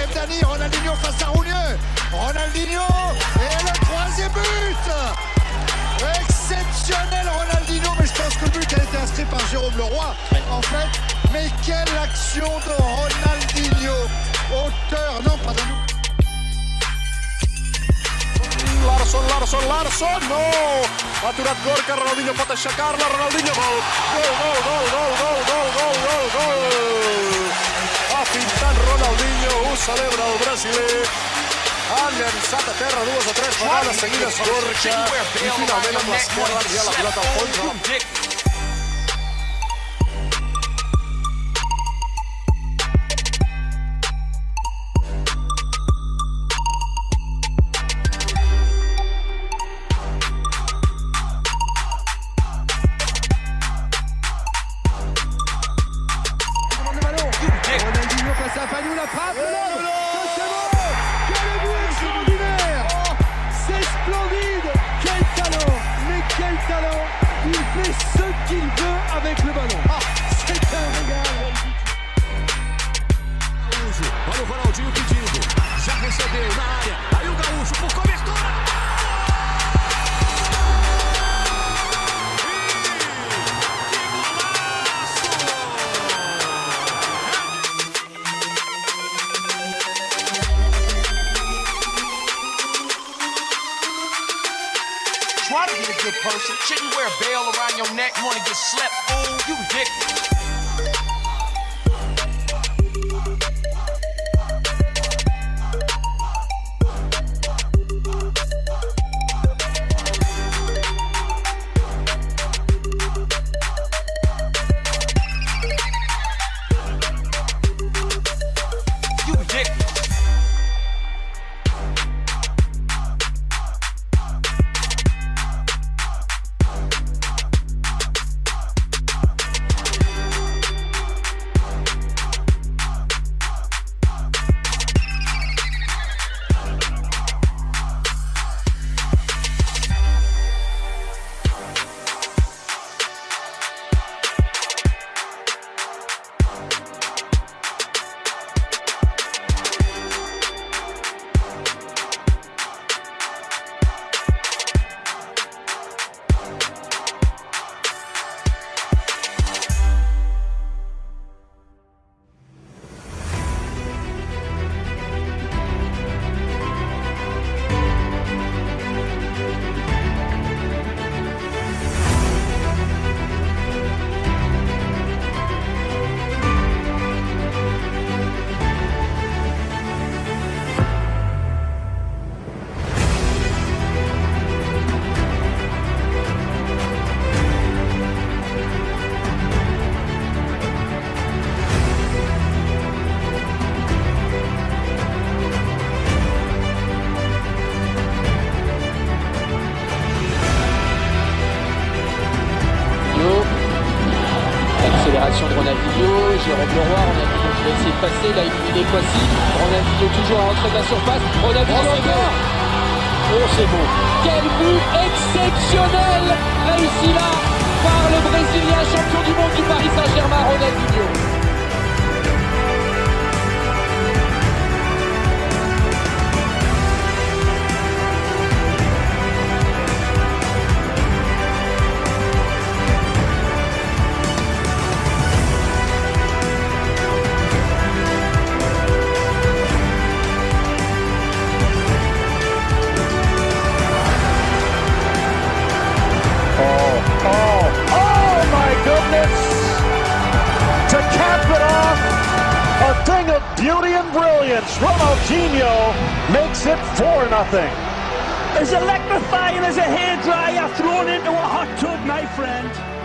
Kev Dani, Ronaldinho face à Roulieu. Ronaldinho et le troisième but Exceptionnel Ronaldinho, mais je pense que le but a été inscrit par Jérôme Leroy. En fait, mais quelle action de Ronaldinho Auteur, non, nous. Larsson, Larsson, Larsson, no! Aturat Gorka, Ronaldinho pot Ronaldinho, gol, gol, gol, celebra el brasiler. Ha llançat a terra dues o tres vegades seguides Gorka i finalment amb l'esquerra ha enviat la pilota al fons. La frappe C'est bon Quel but extraordinaire C'est splendide Quel talent Mais quel talent Il fait ce qu'il veut avec le ballon Ah, c'est un régal Olha o Ronaldinho pedindo. Já recebeu na área. Aí o Gaúcho por cobertura. Try to be a good person. Shouldn't wear a bell around your neck. You wanna get slept, fool? You ridiculous. Jérôme Leroy, Ronaldinho qui va essayer de passer, là il élimine Kwasi, Ronaldinho toujours à l'entrée de la surface, Ronaldinho bon. Oh c'est bon. Quel but exceptionnel brilliance. Ronaldinho makes it 4 nothing. As electrifying as a hairdryer thrown into a hot tub, my friend.